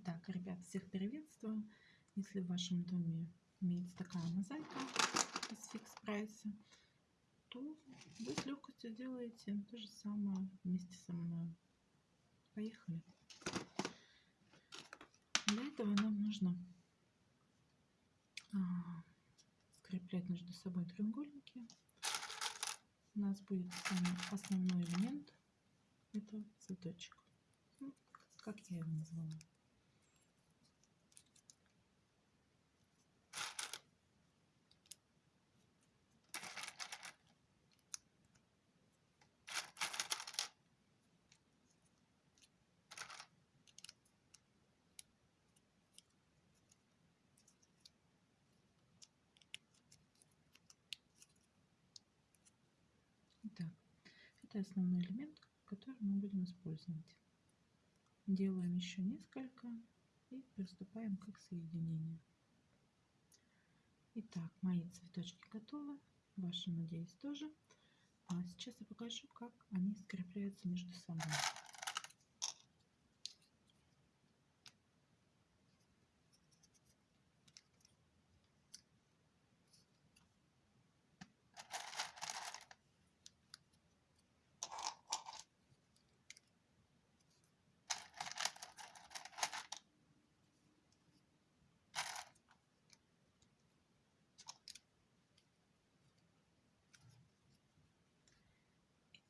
Итак, ребят, всех приветствую. Если в вашем доме имеется такая мозаика из фикс прайса, то вы с легкостью делаете то же самое вместе со мной. Поехали. Для этого нам нужно а, скреплять между собой треугольники. У нас будет основной элемент это цветочек. Ну, как я его назвала. Итак, это основной элемент, который мы будем использовать. Делаем еще несколько и приступаем к их соединению. Итак, мои цветочки готовы, ваши, надеюсь, тоже. А сейчас я покажу, как они скрепляются между собой.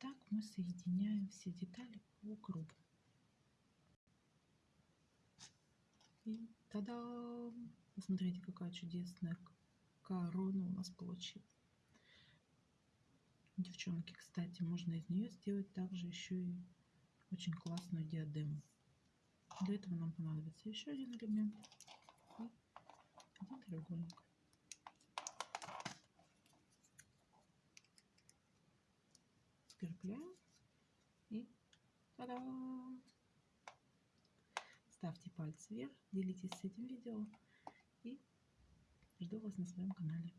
Так мы соединяем все детали по кругу. И тогда Посмотрите, какая чудесная корона у нас получилась. Девчонки, кстати, можно из нее сделать также еще и очень классную диадему. Для этого нам понадобится еще один элемент и один треугольник. Скрепляем и та-дам! Ставьте пальцы вверх, делитесь с этим видео и жду вас на своем канале.